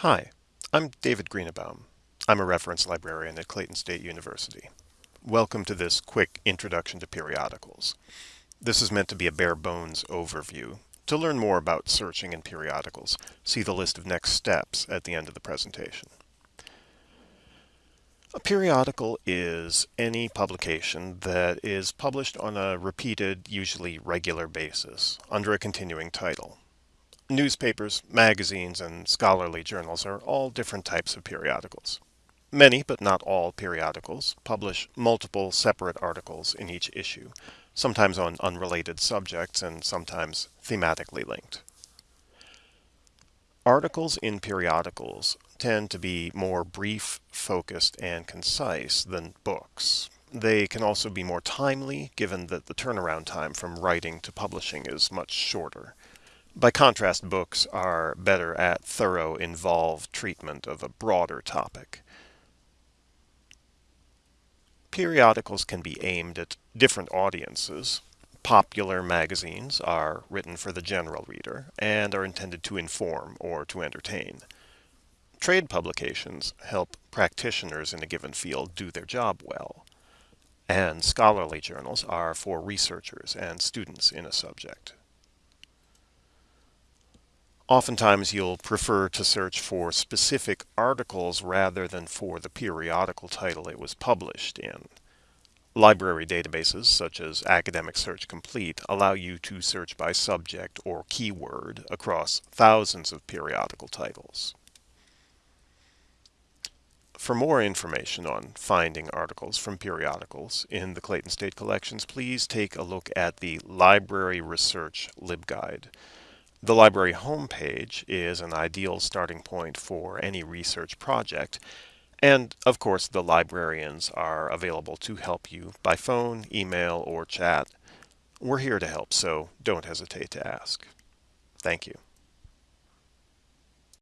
Hi, I'm David Greenebaum. I'm a reference librarian at Clayton State University. Welcome to this quick introduction to periodicals. This is meant to be a bare bones overview. To learn more about searching in periodicals, see the list of next steps at the end of the presentation. A periodical is any publication that is published on a repeated, usually regular basis, under a continuing title. Newspapers, magazines, and scholarly journals are all different types of periodicals. Many, but not all, periodicals publish multiple separate articles in each issue, sometimes on unrelated subjects and sometimes thematically linked. Articles in periodicals tend to be more brief, focused, and concise than books. They can also be more timely, given that the turnaround time from writing to publishing is much shorter. By contrast, books are better at thorough, involved treatment of a broader topic. Periodicals can be aimed at different audiences. Popular magazines are written for the general reader and are intended to inform or to entertain. Trade publications help practitioners in a given field do their job well. And scholarly journals are for researchers and students in a subject. Oftentimes you'll prefer to search for specific articles rather than for the periodical title it was published in. Library databases such as Academic Search Complete allow you to search by subject or keyword across thousands of periodical titles. For more information on finding articles from periodicals in the Clayton State Collections, please take a look at the Library Research LibGuide. The library homepage is an ideal starting point for any research project, and of course the librarians are available to help you by phone, email, or chat. We're here to help, so don't hesitate to ask. Thank you.